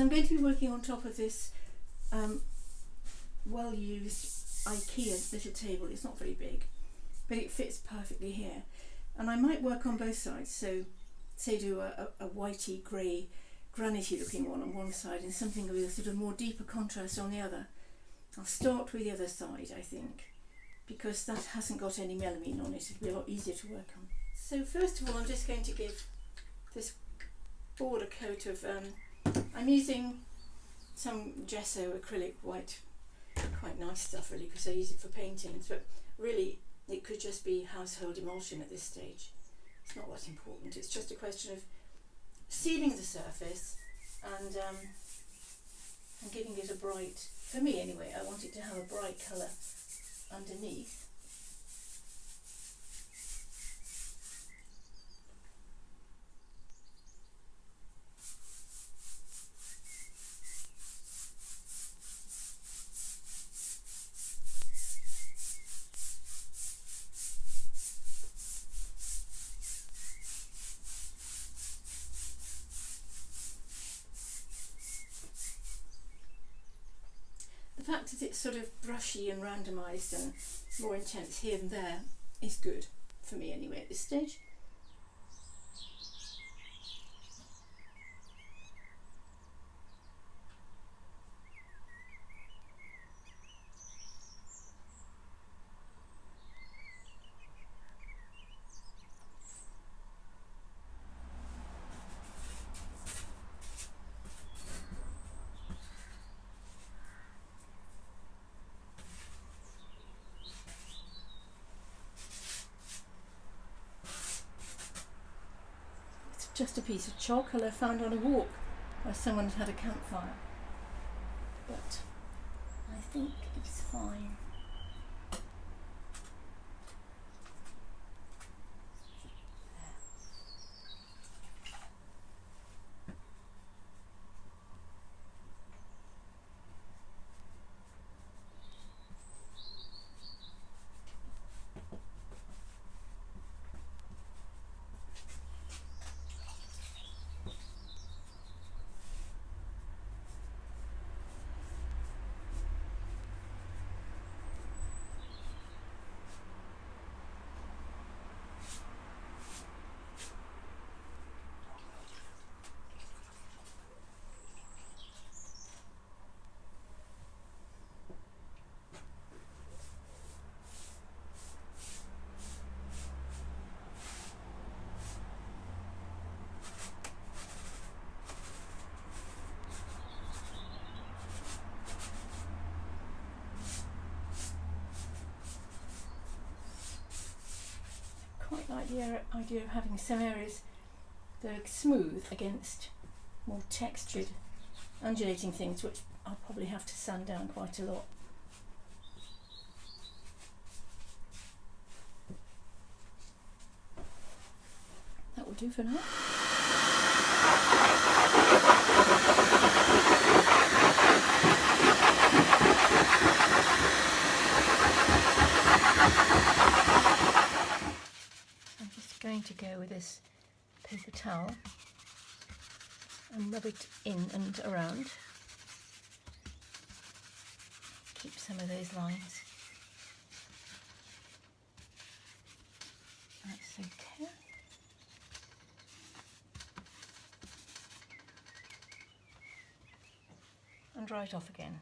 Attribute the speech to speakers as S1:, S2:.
S1: So I'm going to be working on top of this um, well used IKEA little table. It's not very big, but it fits perfectly here. And I might work on both sides. So say do a, a, a whitey grey granity looking one on one side and something with a sort of more deeper contrast on the other. I'll start with the other side I think because that hasn't got any melamine on it, it'll be a lot easier to work on. So first of all I'm just going to give this board a coat of, um, I'm using some gesso acrylic white, quite nice stuff really because I use it for paintings but really it could just be household emulsion at this stage. It's not that important, it's just a question of sealing the surface and, um, and giving it a bright, for me anyway, I want it to have a bright colour underneath. The fact that it's sort of brushy and randomised and more intense here and there is good for me anyway at this stage. Just a piece of charcoal I found on a walk where someone had had a campfire. But I think it's fine. The idea of having some areas that are smooth against more textured undulating things which I'll probably have to sand down quite a lot. That will do for now. Going to go with this paper towel and rub it in and around. Keep some of those lines. That's okay. And dry it off again.